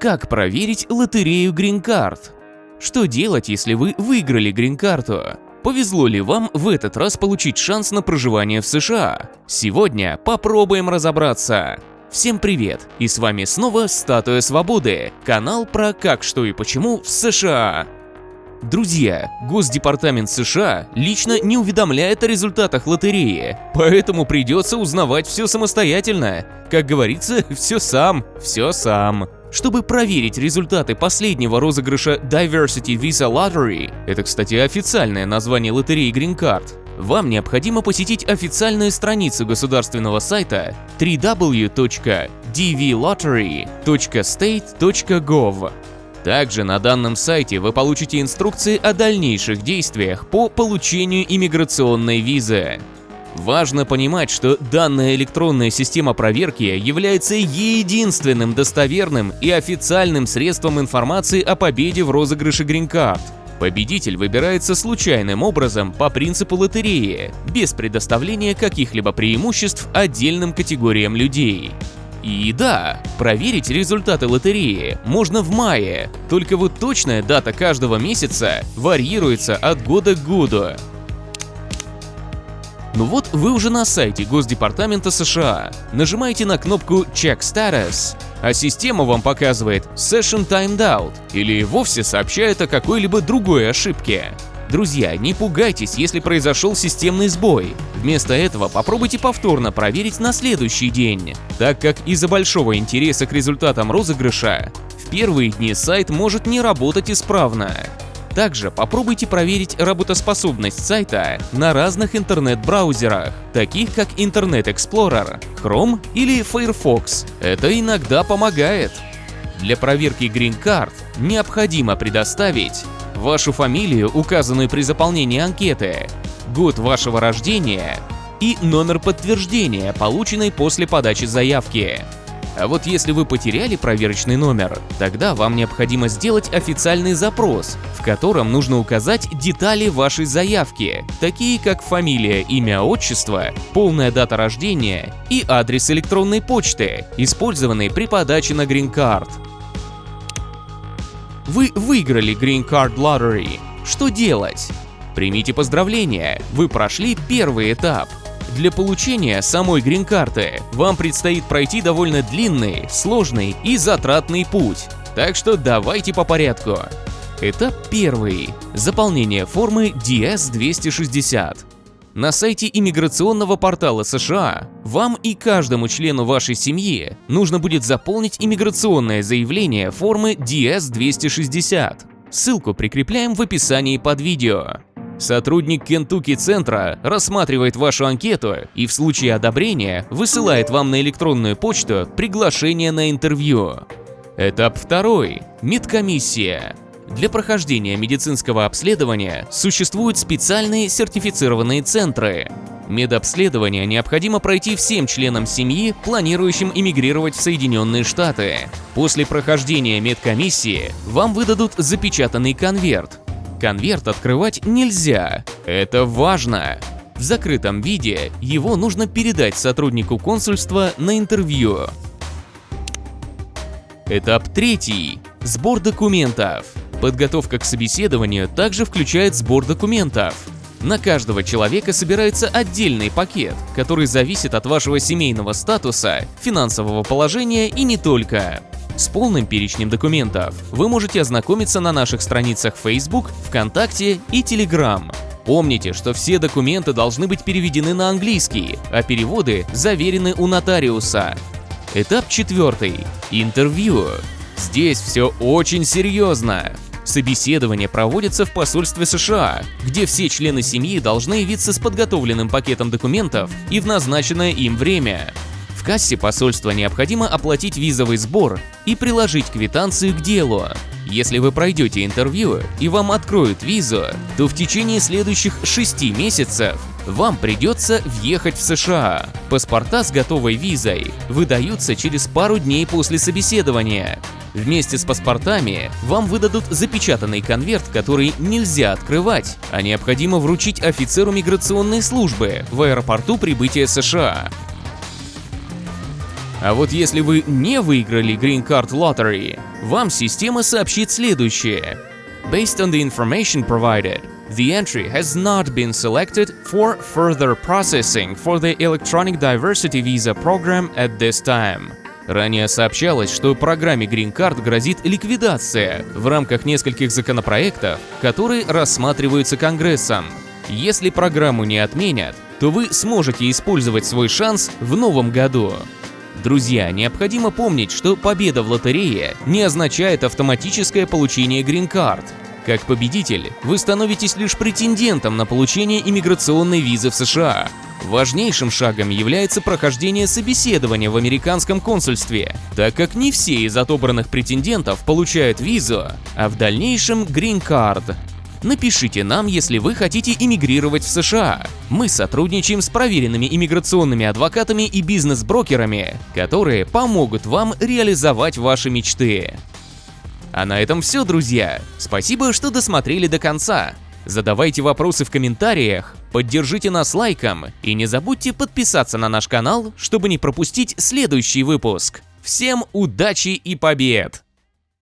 Как проверить лотерею Card? Что делать, если вы выиграли Card? Повезло ли вам в этот раз получить шанс на проживание в США? Сегодня попробуем разобраться. Всем привет! И с вами снова Статуя Свободы, канал про как, что и почему в США. Друзья, Госдепартамент США лично не уведомляет о результатах лотереи, поэтому придется узнавать все самостоятельно. Как говорится, все сам, все сам. Чтобы проверить результаты последнего розыгрыша Diversity Visa Lottery, это, кстати, официальное название лотереи Green Card, вам необходимо посетить официальную страницу государственного сайта www.dvlottery.state.gov. Также на данном сайте вы получите инструкции о дальнейших действиях по получению иммиграционной визы. Важно понимать, что данная электронная система проверки является единственным достоверным и официальным средством информации о победе в розыгрыше Card. Победитель выбирается случайным образом по принципу лотереи, без предоставления каких-либо преимуществ отдельным категориям людей. И да, проверить результаты лотереи можно в мае, только вот точная дата каждого месяца варьируется от года к году. Ну вот вы уже на сайте Госдепартамента США. Нажимаете на кнопку Check Status, а система вам показывает Session Timed Out или вовсе сообщает о какой-либо другой ошибке. Друзья, не пугайтесь, если произошел системный сбой. Вместо этого попробуйте повторно проверить на следующий день, так как из-за большого интереса к результатам розыгрыша в первые дни сайт может не работать исправно. Также попробуйте проверить работоспособность сайта на разных интернет-браузерах, таких как Internet Explorer, Chrome или Firefox. Это иногда помогает. Для проверки Green Card необходимо предоставить вашу фамилию, указанную при заполнении анкеты, год вашего рождения и номер подтверждения, полученный после подачи заявки. А вот если вы потеряли проверочный номер, тогда вам необходимо сделать официальный запрос, в котором нужно указать детали вашей заявки, такие как фамилия, имя, отчество, полная дата рождения и адрес электронной почты, использованный при подаче на Green Card. Вы выиграли Green Card Lottery. Что делать? Примите поздравления, вы прошли первый этап. Для получения самой грин-карты вам предстоит пройти довольно длинный, сложный и затратный путь. Так что давайте по порядку. Этап первый. Заполнение формы DS-260. На сайте иммиграционного портала США вам и каждому члену вашей семьи нужно будет заполнить иммиграционное заявление формы DS-260. Ссылку прикрепляем в описании под видео. Сотрудник Кентукки-центра рассматривает вашу анкету и в случае одобрения высылает вам на электронную почту приглашение на интервью. Этап второй. Медкомиссия. Для прохождения медицинского обследования существуют специальные сертифицированные центры. Медобследование необходимо пройти всем членам семьи, планирующим эмигрировать в Соединенные Штаты. После прохождения медкомиссии вам выдадут запечатанный конверт, Конверт открывать нельзя. Это важно. В закрытом виде его нужно передать сотруднику консульства на интервью. Этап третий. Сбор документов. Подготовка к собеседованию также включает сбор документов. На каждого человека собирается отдельный пакет, который зависит от вашего семейного статуса, финансового положения и не только. С полным перечнем документов вы можете ознакомиться на наших страницах Facebook, ВКонтакте и Telegram. Помните, что все документы должны быть переведены на английский, а переводы заверены у нотариуса. Этап четвертый. Интервью. Здесь все очень серьезно. Собеседование проводится в посольстве США, где все члены семьи должны явиться с подготовленным пакетом документов и в назначенное им время кассе посольства необходимо оплатить визовый сбор и приложить квитанцию к делу. Если вы пройдете интервью и вам откроют визу, то в течение следующих 6 месяцев вам придется въехать в США. Паспорта с готовой визой выдаются через пару дней после собеседования. Вместе с паспортами вам выдадут запечатанный конверт, который нельзя открывать, а необходимо вручить офицеру миграционной службы в аэропорту прибытия США. А вот если вы не выиграли Green Card Lottery, вам система сообщит следующее. Based on the information provided, the entry has not been selected for further processing for the Electronic Diversity Visa program at this time. Ранее сообщалось, что программе Green Card грозит ликвидация в рамках нескольких законопроектов, которые рассматриваются Конгрессом. Если программу не отменят, то вы сможете использовать свой шанс в новом году. Друзья, необходимо помнить, что победа в лотерее не означает автоматическое получение грин-карт. Как победитель, вы становитесь лишь претендентом на получение иммиграционной визы в США. Важнейшим шагом является прохождение собеседования в американском консульстве, так как не все из отобранных претендентов получают визу, а в дальнейшем грин-карт. Напишите нам, если вы хотите иммигрировать в США. Мы сотрудничаем с проверенными иммиграционными адвокатами и бизнес-брокерами, которые помогут вам реализовать ваши мечты. А на этом все, друзья. Спасибо, что досмотрели до конца. Задавайте вопросы в комментариях, поддержите нас лайком и не забудьте подписаться на наш канал, чтобы не пропустить следующий выпуск. Всем удачи и побед!